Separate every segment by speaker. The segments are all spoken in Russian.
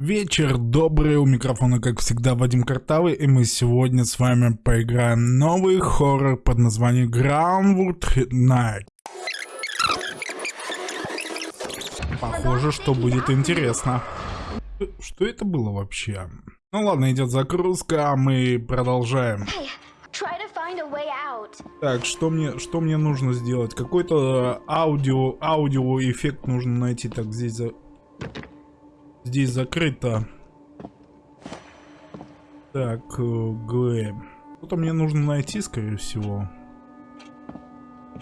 Speaker 1: Вечер добрый, у микрофона как всегда Вадим Картавый, и мы сегодня с вами поиграем новый хоррор под названием Groundwood Night. Похоже, что будет интересно. Что это было вообще? Ну ладно, идет загрузка, а мы продолжаем. Так, что мне, что мне нужно сделать? Какой-то аудио, аудио эффект нужно найти. Так, здесь за... Здесь закрыто. Так, э, Г. Что-то мне нужно найти, скорее всего.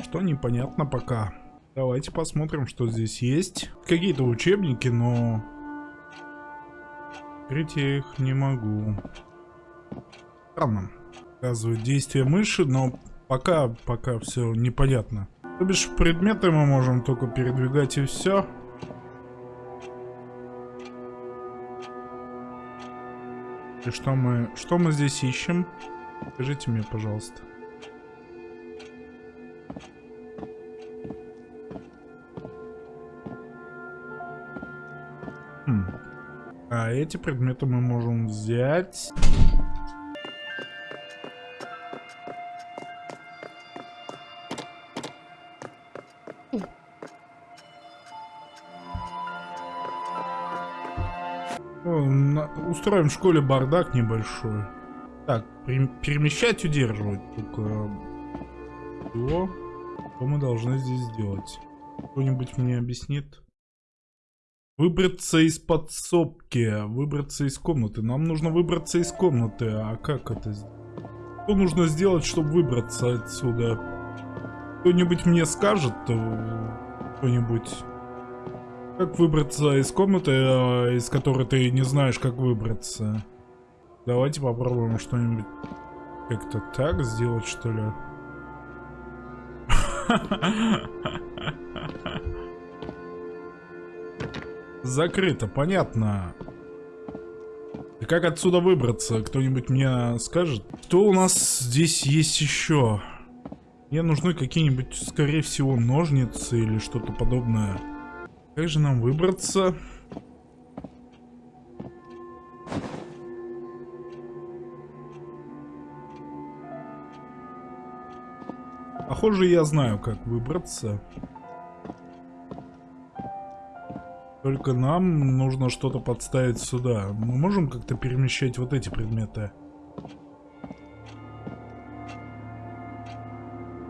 Speaker 1: Что непонятно пока. Давайте посмотрим, что здесь есть. Какие-то учебники, но... Открыть я их не могу. Странно. Показывает действие мыши, но пока, пока все непонятно. То бишь предметы мы можем только передвигать и все. И что мы, что мы здесь ищем? Скажите мне, пожалуйста. Хм. А эти предметы мы можем взять. Устроим в школе бардак небольшой. Так, перемещать, удерживать. Только... Что? Что мы должны здесь сделать? Кто-нибудь мне объяснит? Выбраться из подсобки. Выбраться из комнаты. Нам нужно выбраться из комнаты. А как это? Что нужно сделать, чтобы выбраться отсюда? Кто-нибудь мне скажет? Э, кто-нибудь... Как выбраться из комнаты, э, из которой ты не знаешь, как выбраться? Давайте попробуем что-нибудь как-то так сделать, что ли. Закрыто, понятно. И как отсюда выбраться? Кто-нибудь мне скажет? Что у нас здесь есть еще? Мне нужны какие-нибудь, скорее всего, ножницы или что-то подобное. Как же нам выбраться? Похоже, я знаю, как выбраться. Только нам нужно что-то подставить сюда. Мы можем как-то перемещать вот эти предметы?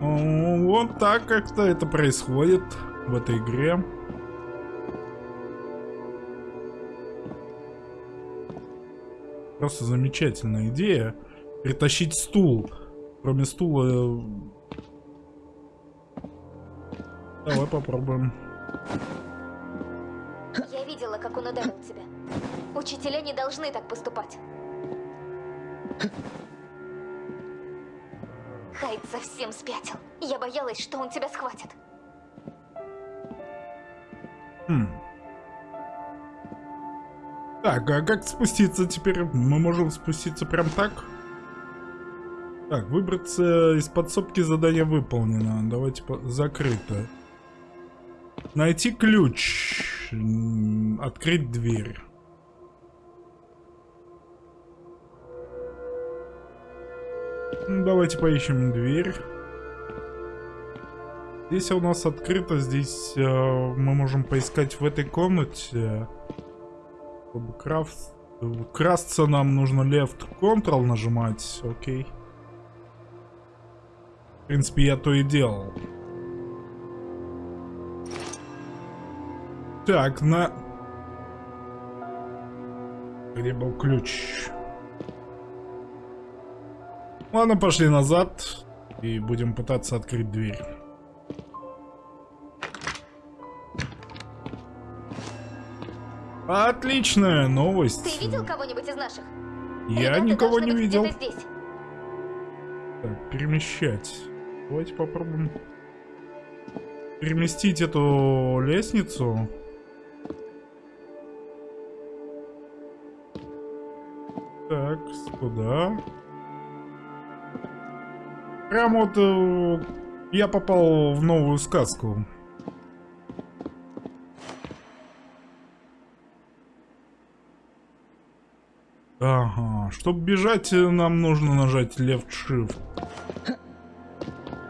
Speaker 1: Вот так как-то это происходит в этой игре. Просто замечательная идея. Притащить стул. Кроме стула... Э, давай попробуем.
Speaker 2: Я видела, как он ударил тебя. Учителя не должны так поступать. Хайд совсем спятил. Я боялась, что он тебя схватит.
Speaker 1: Так, а как спуститься теперь? Мы можем спуститься прям так? Так, выбраться из подсобки задание выполнено. Давайте по... закрыто. Найти ключ. Открыть дверь. Давайте поищем дверь. Здесь у нас открыто, здесь э, мы можем поискать в этой комнате. Чтобы крафт... красться нам нужно left control нажимать, окей. В принципе, я то и делал. Так, на... Где был ключ? Ладно, пошли назад. И будем пытаться открыть дверь. Отличная новость.
Speaker 2: Ты видел кого-нибудь из наших?
Speaker 1: Я Ребята никого не видел. Здесь. Так, перемещать. Давайте попробуем переместить эту лестницу. Так, куда? Прям вот э, я попал в новую сказку. Ага, чтобы бежать, э, нам нужно нажать Left Shift.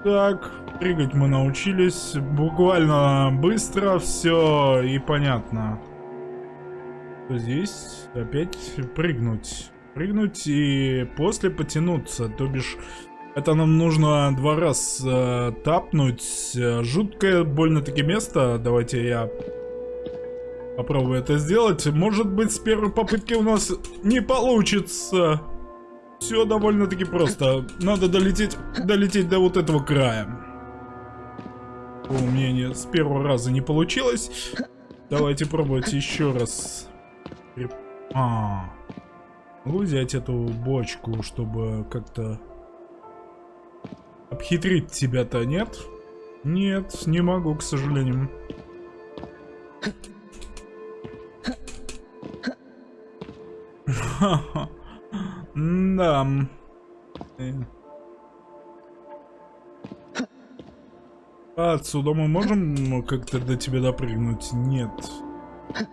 Speaker 1: Так, прыгать мы научились. Буквально быстро все и понятно. Здесь опять прыгнуть. Прыгнуть и после потянуться. То бишь, это нам нужно два раз э, тапнуть. Жуткое больно-таки место. Давайте я попробую это сделать. Может быть, с первой попытки у нас не получится. Все довольно-таки просто. Надо долететь, долететь до вот этого края. У меня с первого раза не получилось. Давайте пробовать еще раз. А, могу взять эту бочку, чтобы как-то обхитрить тебя-то, нет? Нет, не могу, к сожалению. Да. Отсюда мы можем как-то до тебя допрыгнуть? Нет.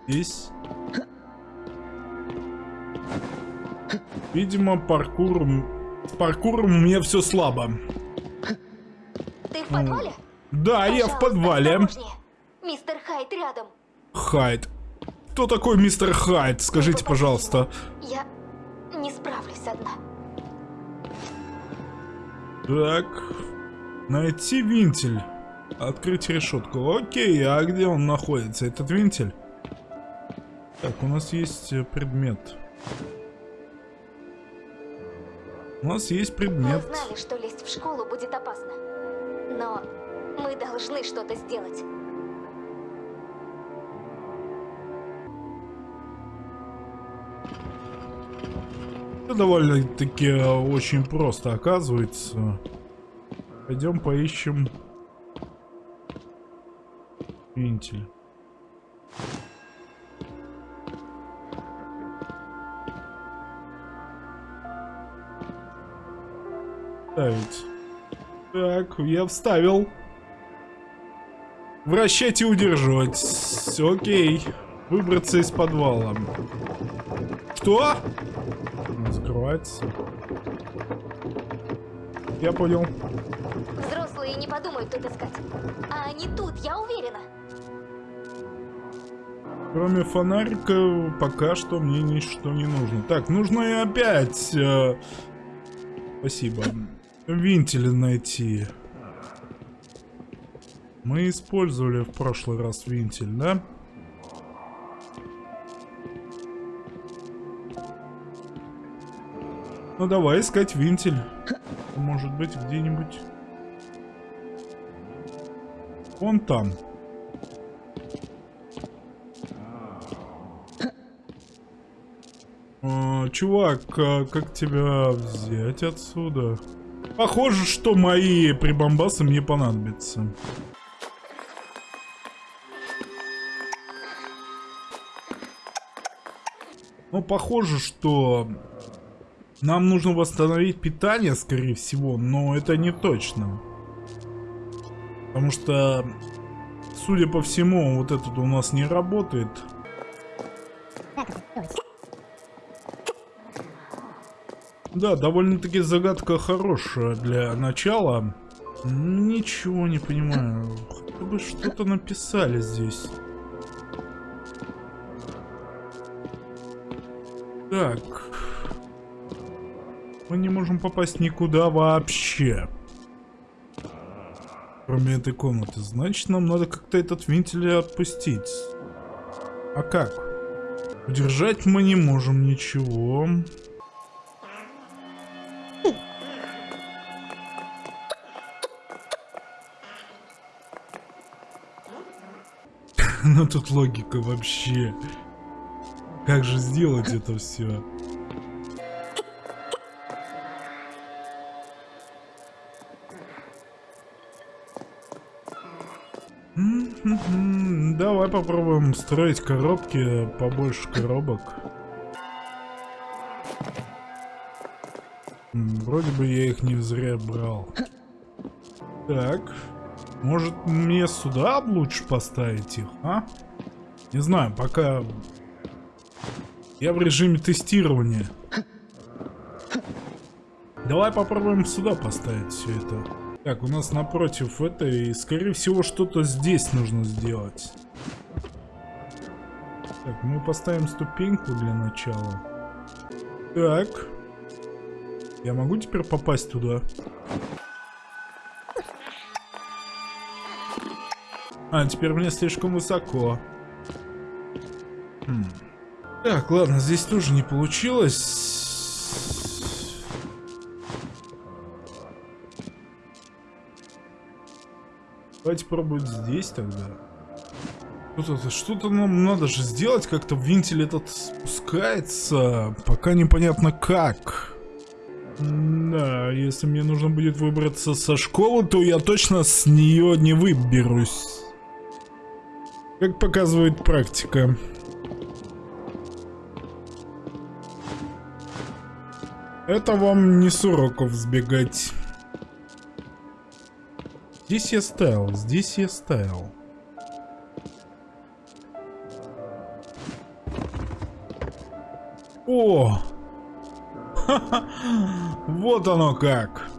Speaker 1: Здесь? Видимо, паркур... С паркуром у меня все слабо.
Speaker 2: Ты в подвале?
Speaker 1: Да,
Speaker 2: Пожалуйста,
Speaker 1: я в подвале.
Speaker 2: Мистер Хайт рядом.
Speaker 1: Хайд. Кто такой мистер Хайд? Скажите, пожалуйста.
Speaker 2: Я не справлюсь одна.
Speaker 1: Так. Найти винтель. Открыть решетку. Окей, а где он находится, этот винтель? Так, у нас есть э, предмет. У нас есть
Speaker 2: Мы
Speaker 1: предмет.
Speaker 2: знали, что лезть в школу будет опасно. Но мы должны что-то сделать.
Speaker 1: Это довольно-таки э, очень просто оказывается. Пойдем поищем винтель. Ставить. Так, я вставил. Вращать и удерживать. Окей. Выбраться из подвала. Что? Закрывается. Я понял.
Speaker 2: Взрослые не подумают тут искать. А они тут, я уверена.
Speaker 1: Кроме фонарика, пока что мне ничто не нужно. Так, нужно и опять... э, Спасибо. Винтили найти. Мы использовали в прошлый раз винтель, да? Ну давай искать винтель. Может быть где-нибудь. Вон там. А, чувак, а как тебя взять отсюда? Похоже, что мои прибамбасы мне понадобятся. Ну, похоже, что нам нужно восстановить питание, скорее всего, но это не точно. Потому что, судя по всему, вот этот у нас не работает. Да, довольно-таки загадка хорошая для начала. Ничего не понимаю. Хотя бы что-то написали здесь. Так. Мы не можем попасть никуда вообще. Кроме этой комнаты. Значит, нам надо как-то этот вентиль отпустить. А как? Удержать мы не можем ничего. Ну тут логика вообще. Как же сделать это все? Попробуем строить коробки, побольше коробок. Вроде бы я их не зря брал. Так. Может мне сюда лучше поставить их, а? Не знаю, пока... Я в режиме тестирования. Давай попробуем сюда поставить все это. Так, у нас напротив это, и скорее всего что-то здесь нужно сделать. Так, мы поставим ступеньку для начала. Так. Я могу теперь попасть туда? А, теперь мне слишком высоко. Хм. Так, ладно, здесь тоже не получилось. Давайте пробовать здесь тогда. Что-то что нам надо же сделать, как-то вентиль этот спускается, пока непонятно как. Да, если мне нужно будет выбраться со школы, то я точно с нее не выберусь. Как показывает практика. Это вам не с уроков сбегать. Здесь я ставил, здесь я ставил. О! Вот оно как!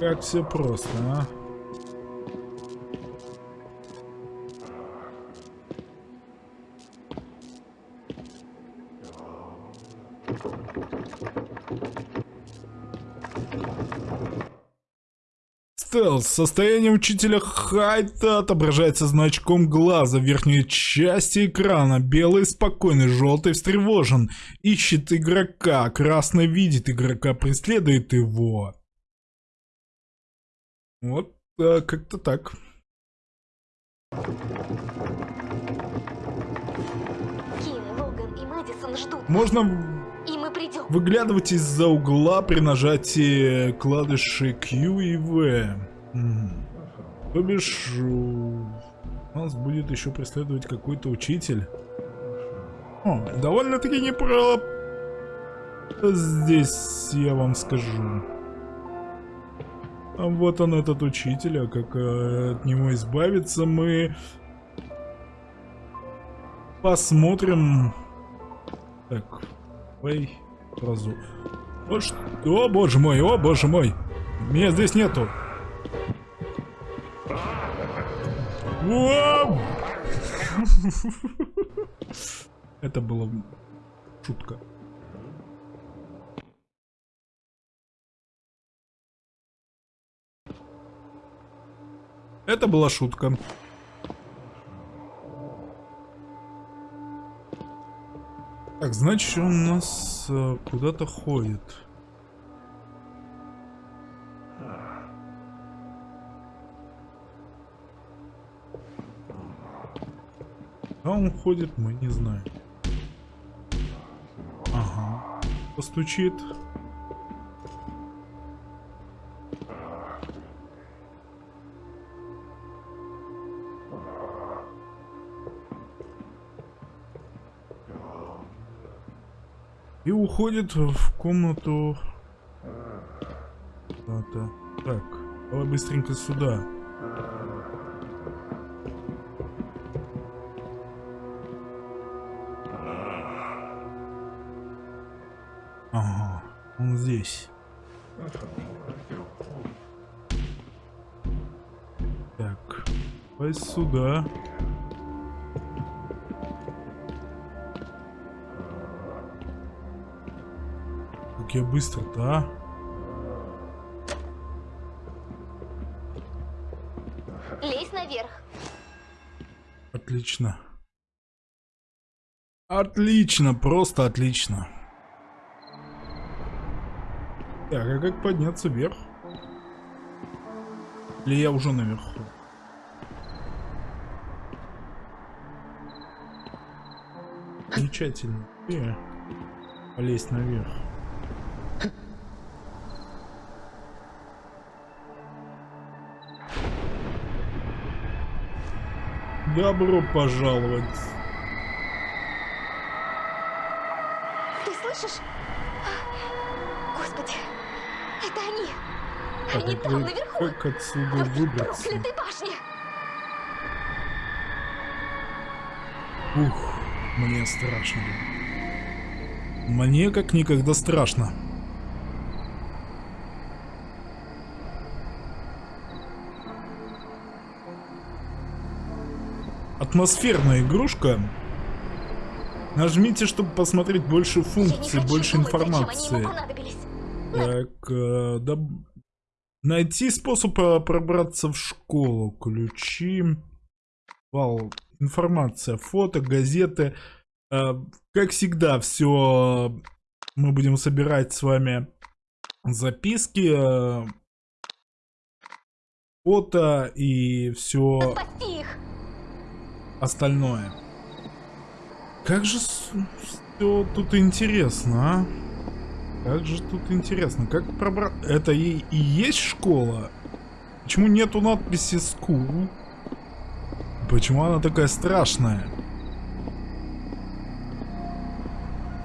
Speaker 1: Как все просто, а? Стелс. Состояние учителя Хайта отображается значком глаза в верхней части экрана. Белый спокойный, желтый встревожен. Ищет игрока. Красный видит игрока, преследует его. Вот а, как-то так.
Speaker 2: Ким, Логан и Мэдисон ждут.
Speaker 1: Можно
Speaker 2: Придем.
Speaker 1: выглядывать из-за угла при нажатии клавиши Q и V. М. То бишь, нас будет еще преследовать какой-то учитель. О, довольно-таки не про... Здесь я вам скажу. А вот он этот учитель, а как э, от него избавиться мы... Посмотрим... Так, Ой, сразу. О, что? О, боже мой, о, боже мой. Меня здесь нету. Это была шутка. Это была шутка. Так, значит, он нас э, куда-то ходит. А он ходит, мы не знаем. Ага. Постучит. И уходит в комнату. Это. Так, давай быстренько сюда. Ага, он здесь. Так, давай сюда. Как я быстро-то, а?
Speaker 2: Лезь наверх.
Speaker 1: Отлично. Отлично, просто отлично. Так, а как подняться вверх? Или я уже наверху? Замечательно. И полезть наверх. Добро пожаловать.
Speaker 2: Ты слышишь? Господи, это они. Они
Speaker 1: а
Speaker 2: там, наверху.
Speaker 1: как отсюда
Speaker 2: В
Speaker 1: выбраться?
Speaker 2: проклятой башне.
Speaker 1: Ух. Мне страшно. Мне как никогда страшно. Атмосферная игрушка. Нажмите, чтобы посмотреть больше функций, больше информации. Так, э, да... Найти способ э, пробраться в школу. Ключи. Вал. Информация. Фото, газеты. Э, как всегда, все мы будем собирать с вами записки, э, фото и все остальное. Как же все тут интересно, а? Как же тут интересно. Как пробрать... Это и, и есть школа? Почему нету надписи «School»? Почему она такая страшная?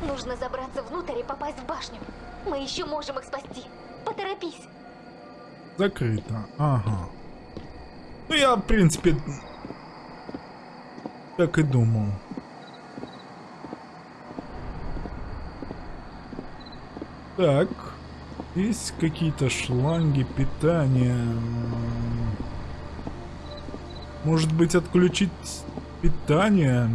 Speaker 2: Нужно забраться внутрь и попасть в башню. Мы еще можем их спасти. Поторопись.
Speaker 1: Закрыто. Ага. Ну, я, в принципе, так и думал. Так. Есть какие-то шланги питания. Может быть, отключить питание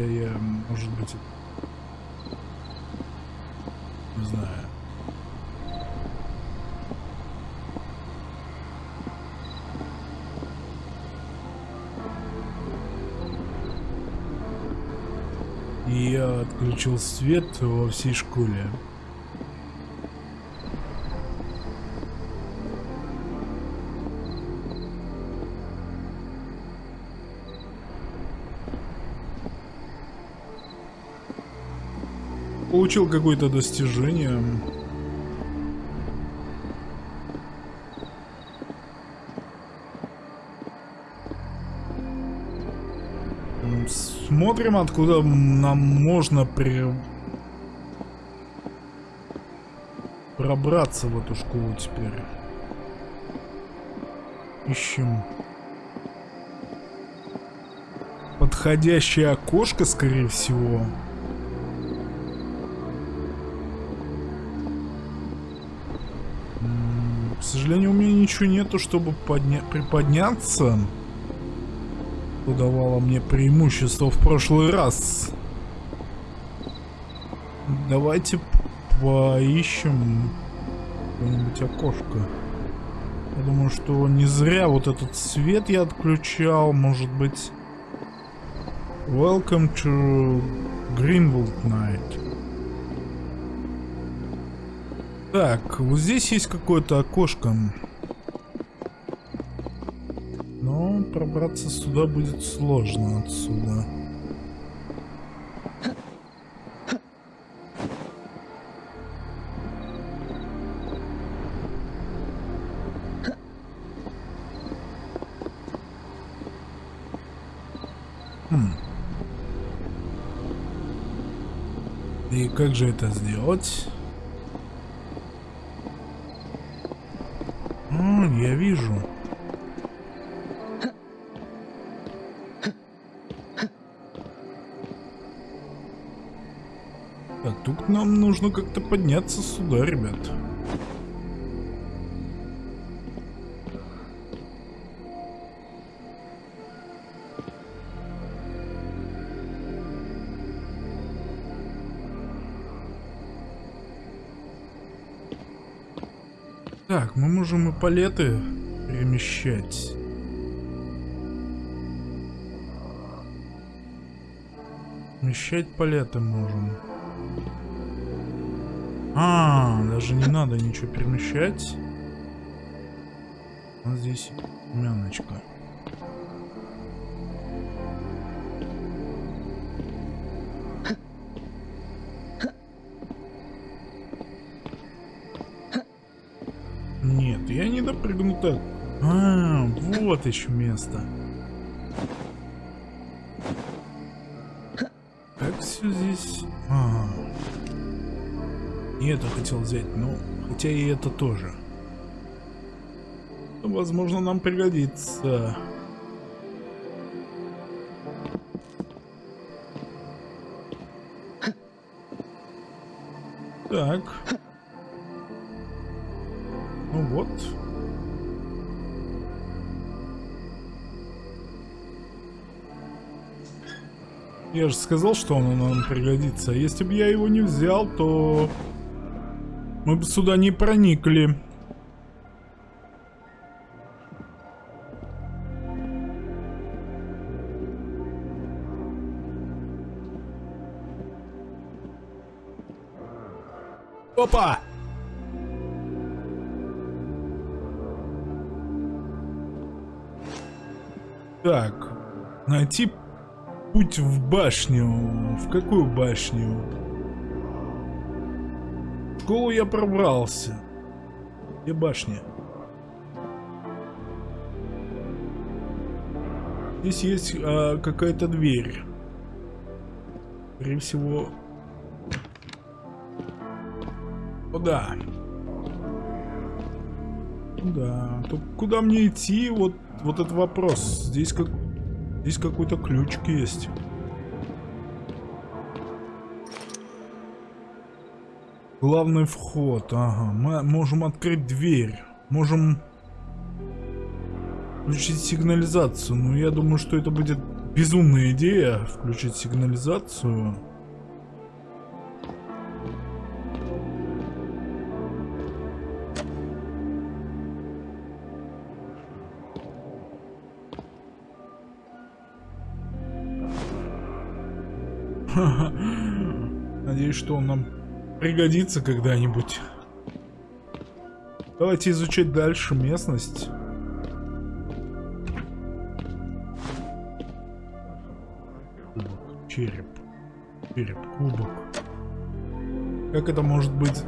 Speaker 1: я, может быть, не знаю. Я отключил свет во всей школе. Получил какое-то достижение. Смотрим, откуда нам можно при... пробраться в эту школу теперь. Ищем. Подходящее окошко, скорее всего. Сожалению, у меня ничего нету, чтобы подня приподняться. Что давало мне преимущество в прошлый раз. Давайте поищем какое-нибудь окошко. Я думаю, что не зря вот этот свет я отключал. Может быть... Welcome to Greenwood Night. Так, вот здесь есть какое-то окошко. Но пробраться сюда будет сложно отсюда. Хм. И как же это сделать? Я вижу. Так, тут нам нужно как-то подняться сюда, ребят. Можем и палеты перемещать. Перемещать палеты можем. А, даже не надо ничего перемещать. Вот здесь мяночка. Еще место. Как все здесь? А, и это хотел взять, но хотя и это тоже. Возможно, нам пригодится. Так. Я же сказал, что он нам пригодится. Если бы я его не взял, то мы бы сюда не проникли. Опа! Так, найти путь в башню. В какую башню? В школу я пробрался. Где башня? Здесь есть а, какая-то дверь. Скорее всего... О, да. Да. То куда мне идти? Вот, вот этот вопрос. Здесь как... Здесь какой-то ключик есть. Главный вход. Ага. Мы можем открыть дверь. Можем включить сигнализацию. Но я думаю, что это будет безумная идея. Включить сигнализацию. Что он нам пригодится когда-нибудь. Давайте изучать дальше местность. Кубок, череп, череп, кубок. Как это может быть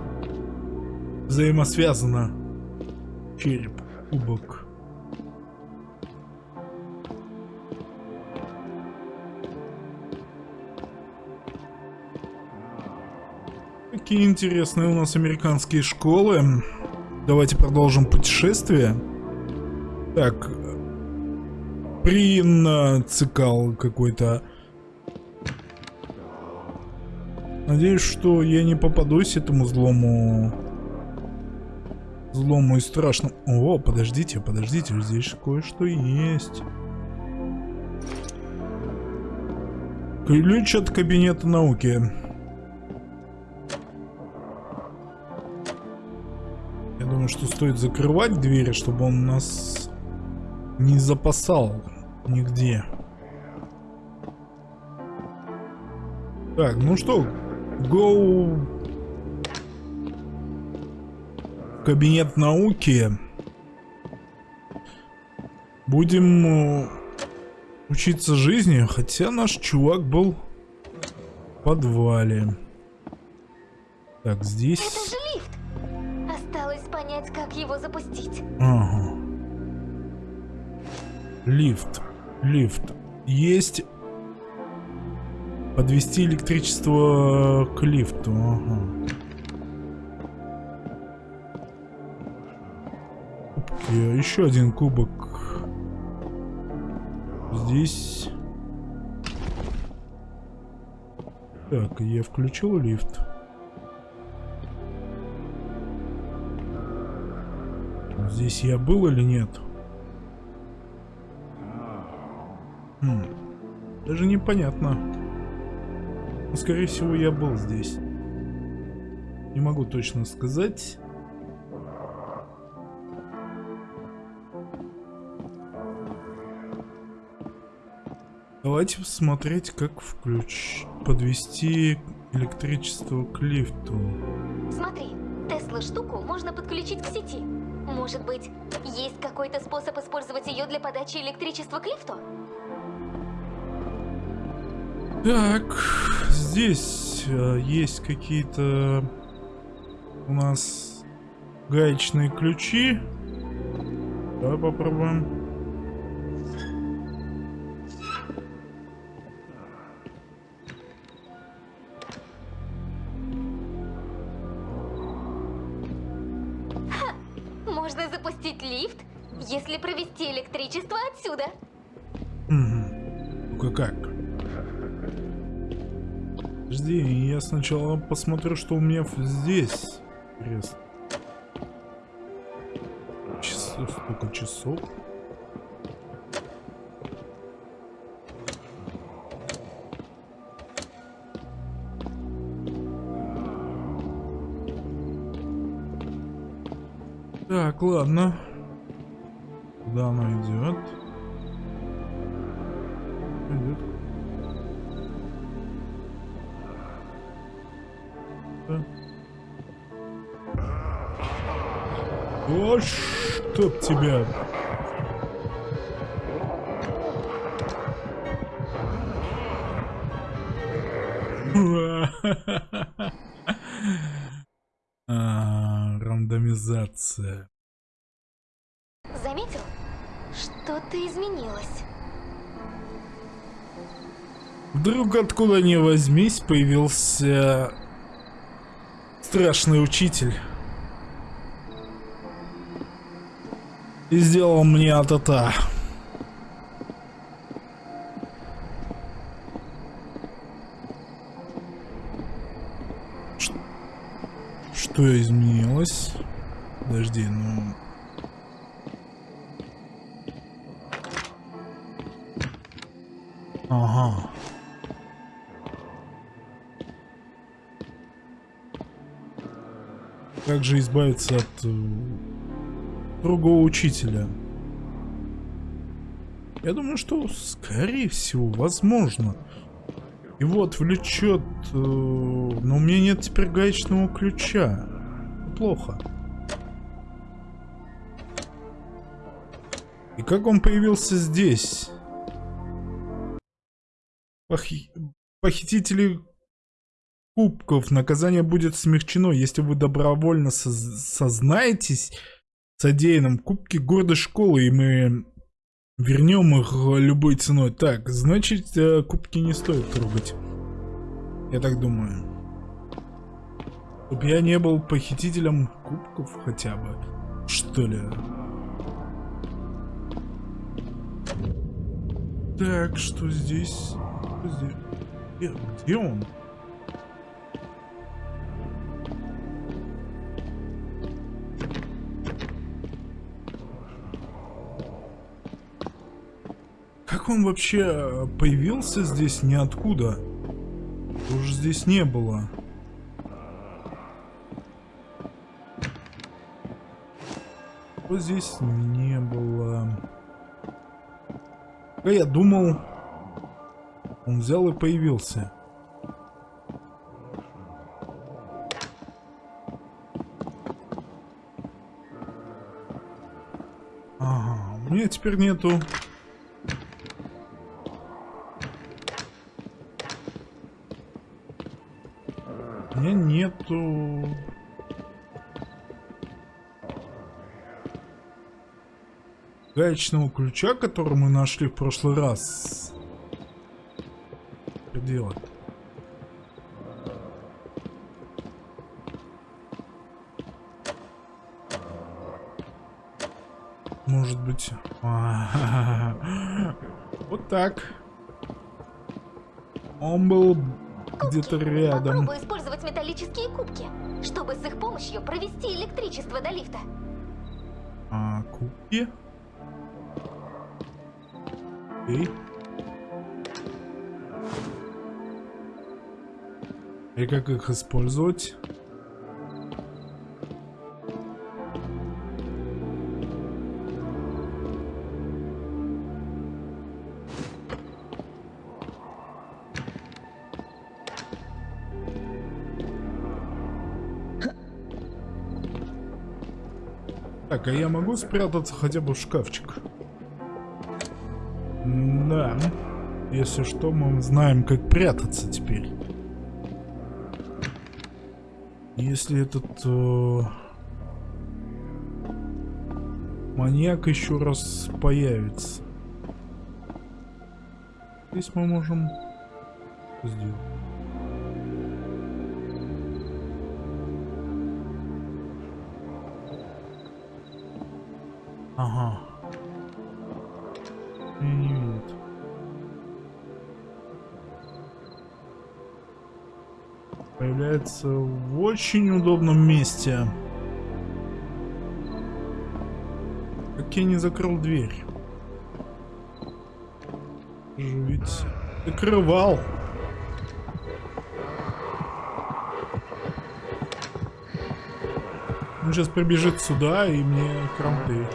Speaker 1: взаимосвязано? Череп, кубок. Какие интересные у нас американские школы. Давайте продолжим путешествие. Так. Прин цикал какой-то. Надеюсь, что я не попадусь этому злому... Злому и страшному... О, подождите, подождите, здесь кое-что есть. Ключ от кабинета науки. Думаю, что стоит закрывать двери, чтобы он нас не запасал нигде. Так, ну что, go кабинет науки. Будем э, учиться жизни, хотя наш чувак был в подвале. Так, здесь
Speaker 2: понять, как его запустить.
Speaker 1: Ага. Лифт. Лифт. Есть подвести электричество к лифту. Ага. Кубки. Еще один кубок. Здесь... Так, я включил лифт. Здесь я был или нет? Хм. Даже непонятно. Но, скорее всего, я был здесь. Не могу точно сказать. Давайте посмотреть, как включ... подвести электричество к лифту.
Speaker 2: Смотри, Тесла штуку можно подключить к сети. Может быть, есть какой-то способ использовать ее для подачи электричества к лифту?
Speaker 1: Так, здесь э, есть какие-то у нас гаечные ключи. Давай попробуем. Сначала посмотрю, что у меня здесь. Интересно. Часов, сколько часов? Так, ладно. Куда она идет? Идет. О, чтоб тебя. А, рандомизация.
Speaker 2: Заметил? Что-то изменилось.
Speaker 1: Вдруг откуда ни возьмись появился страшный учитель. И сделал мне атата. Что изменилось? Подожди, ну... Ага. Как же избавиться от э, другого учителя? Я думаю, что, скорее всего, возможно. Его отвлечет... Э, но у меня нет теперь гаечного ключа. Плохо. И как он появился здесь? Похи... Похитители кубков. Наказание будет смягчено, если вы добровольно соз сознаетесь содеянным. Кубки гордой школы, и мы вернем их любой ценой. Так, значит, э, кубки не стоит трогать. Я так думаю. Чтоб я не был похитителем кубков хотя бы. Что ли? Так, что здесь? Что здесь? Где, где он? Он вообще э, появился здесь ниоткуда? Уже здесь не было. Вот здесь не было. А я думал, он взял и появился. Ага, у меня теперь нету Гаечного ключа, который мы нашли в прошлый раз. Что делать? Может быть... Вот так. Он был где-то рядом.
Speaker 2: Попробуй использовать металлические кубки, чтобы с их помощью провести электричество до лифта.
Speaker 1: А, кубки? Окей. И как их использовать? Так, а я могу спрятаться хотя бы в шкафчик? Если что, мы знаем, как прятаться теперь. Если этот... Э, маньяк еще раз появится. Здесь мы можем сделать. Ага. Появляется в очень удобном месте. Как я не закрыл дверь? Же ведь закрывал. Он сейчас прибежит сюда и мне кранты.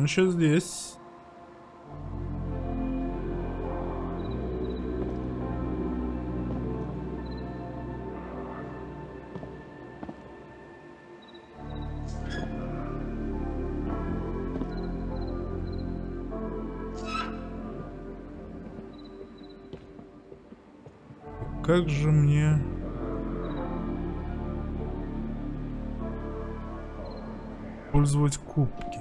Speaker 1: Он еще здесь. Как же мне... Пользовать кубки.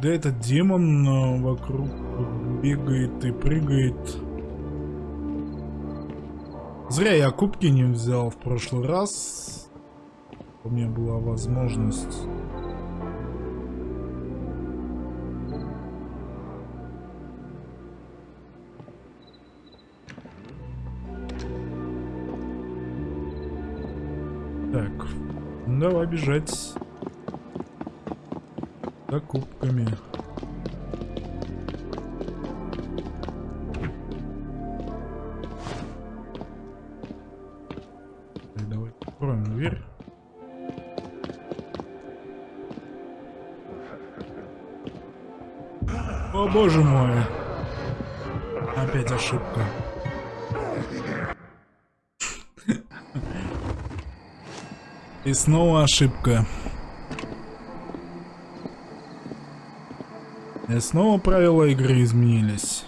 Speaker 1: Когда этот демон э, вокруг бегает и прыгает. Зря я кубки не взял в прошлый раз. У меня была возможность. Так, давай бежать за кубками. Так, давай откроем дверь. Боже мой. Опять ошибка. И снова ошибка. И снова правила игры изменились.